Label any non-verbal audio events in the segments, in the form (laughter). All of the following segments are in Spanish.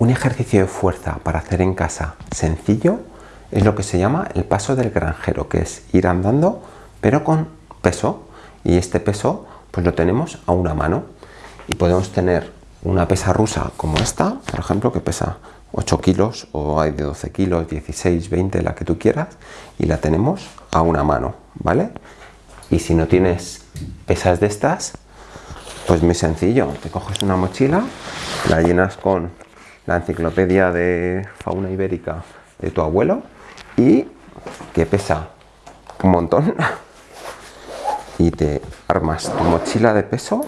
Un ejercicio de fuerza para hacer en casa sencillo es lo que se llama el paso del granjero, que es ir andando pero con peso. Y este peso pues lo tenemos a una mano. Y podemos tener una pesa rusa como esta, por ejemplo, que pesa 8 kilos o hay de 12 kilos, 16, 20, la que tú quieras y la tenemos a una mano, ¿vale? Y si no tienes pesas de estas, pues muy sencillo, te coges una mochila, la llenas con la enciclopedia de fauna ibérica de tu abuelo y que pesa un montón (laughs) y te armas tu mochila de peso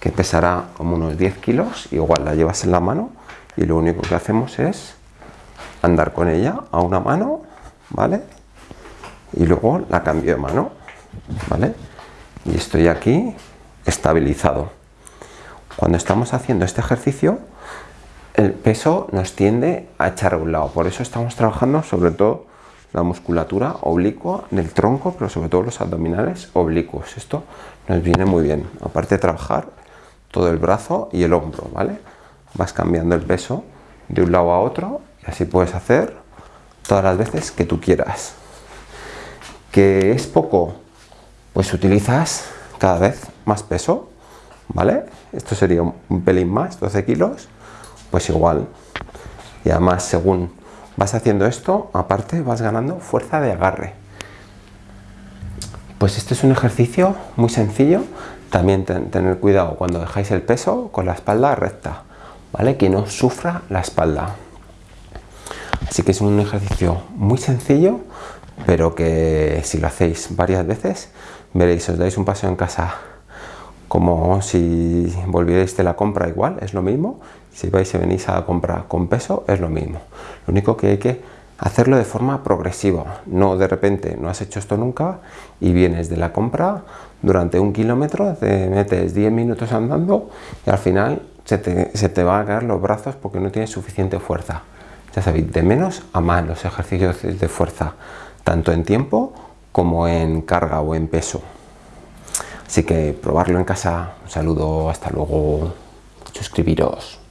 que pesará como unos 10 kilos, igual la llevas en la mano y lo único que hacemos es andar con ella a una mano, ¿vale? Y luego la cambio de mano, ¿vale? Y estoy aquí estabilizado. Cuando estamos haciendo este ejercicio, el peso nos tiende a echar a un lado. Por eso estamos trabajando sobre todo la musculatura oblicua del tronco, pero sobre todo los abdominales oblicuos. Esto nos viene muy bien. Aparte de trabajar todo el brazo y el hombro, ¿vale? Vas cambiando el peso de un lado a otro y así puedes hacer todas las veces que tú quieras. ¿Que es poco? Pues utilizas cada vez más peso, ¿vale? Esto sería un pelín más, 12 kilos, pues igual. Y además, según vas haciendo esto, aparte vas ganando fuerza de agarre. Pues este es un ejercicio muy sencillo. También tener cuidado cuando dejáis el peso con la espalda recta, ¿vale? Que no sufra la espalda. Así que es un ejercicio muy sencillo, pero que si lo hacéis varias veces, veréis, os dais un paseo en casa como si volvierais de la compra igual, es lo mismo. Si vais y venís a la compra con peso, es lo mismo. Lo único que hay que hacerlo de forma progresiva, no de repente, no has hecho esto nunca y vienes de la compra durante un kilómetro, te metes 10 minutos andando y al final se te, se te van a caer los brazos porque no tienes suficiente fuerza. Ya sabéis, de menos a más los ejercicios de fuerza, tanto en tiempo como en carga o en peso. Así que probarlo en casa. Un saludo, hasta luego. Suscribiros.